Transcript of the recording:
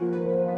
Yeah.